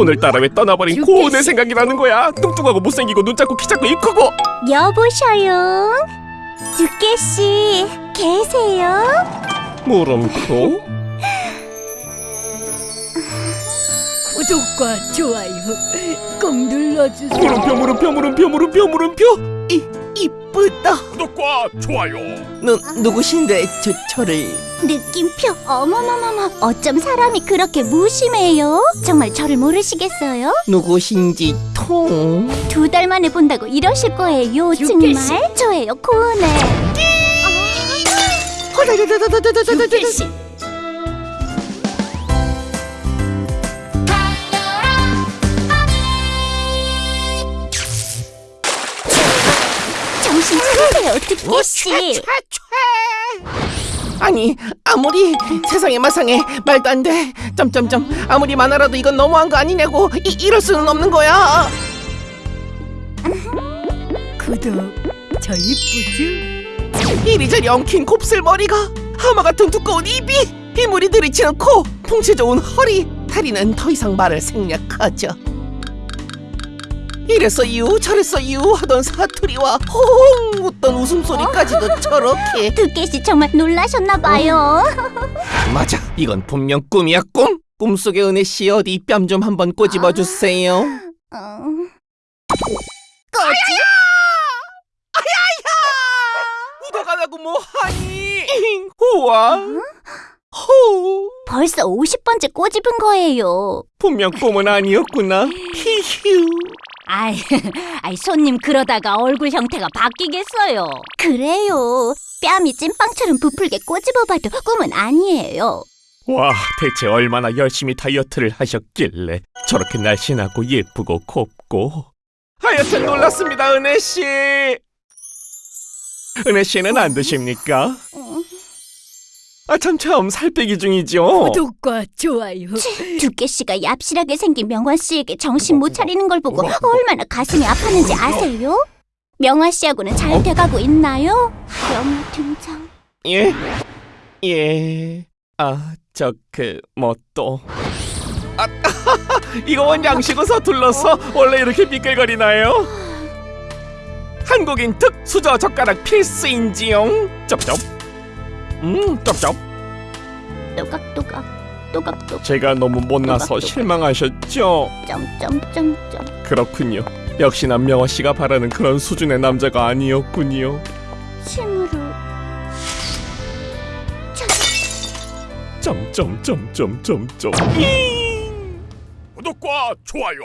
오늘따라 왜 떠나버린 고은의 생각이 나는 거야 뚱뚱하고 못생기고 눈 작고 키 작고 입 크고 여보셔요. 두께씨 계세요? 물음표 구독과 좋아요 꼭 눌러주세요. 물음표 물음표 물음표 물음표 물음표 이 이쁘다. 구독과 좋아요 누 누구신데 저 저를 느낌표. 어머머머머. 어쩜 사람이 그렇게 무심해요? 정말 저를 모르시겠어요? 누구신지 통. 두 달 만에 본다고 이러실 거예요. 정말 저예요 고은혜. 두께씨 정신 차리세요 두께씨. 아니 아무리 세상에 마상에 말도 안 돼. 점점점 아무리 많아라도 이건 너무한 거 아니냐고. 이 이럴 수는 없는 거야. 구독 저 이쁘죠? 이리저리 엉킨 곱슬머리가 하마 같은 두꺼운 입이 이물이 들이치는 코 풍채 좋은 허리 다리는 더 이상 말을 생략하죠. 저래서 이유 하던 사투리와 호홍 웃던 웃음소리까지도 저렇게. 두께씨 정말 놀라셨나 봐요. 맞아. 이건 분명 꿈이야 꿈? 꿈속의 은혜 씨 어디 뺨 좀 한번 꼬집어 주세요. 어... 꺼지? 묻어가라고 뭐하니? 우와? 호! 벌써 50번째 꼬집은 거예요. 분명 꿈은 아니었구나. 히휴 아이, 아이 손님 그러다가 얼굴 형태가 바뀌겠어요. 그래요. 뺨이 찐빵처럼 부풀게 꼬집어봐도 꿈은 아니에요. 와 대체 얼마나 열심히 다이어트를 하셨길래 저렇게 날씬하고 예쁘고 곱고 하여튼 놀랐습니다 은혜 씨 은혜 씨는 안 드십니까? 아 참 참 살 빼기 중이죠 구독과 좋아요. 두께 씨가 얍실하게 생긴 명화 씨에게 정신 못 차리는 걸 보고 얼마나 가슴이 아팠는지 아세요? 명화 씨하고는 잘 돼가고 있나요? 영화 등장. 예? 예. 아, 저 그 뭐 또. 아, 이거 원 양식은 서툴러서 원래 이렇게 미끌거리나요? 한국인 특 수저 젓가락 필수인지용. 쩝쩝. 음, 쩝쩝. 또각또각 또각또각 제가 너무 못나서 실망하셨죠? 점점점점 그렇군요. 역시나 명화 씨가 바라는 그런 수준의 남자가 아니었군요. 침으로 점점점점점점. 구독과 좋아요.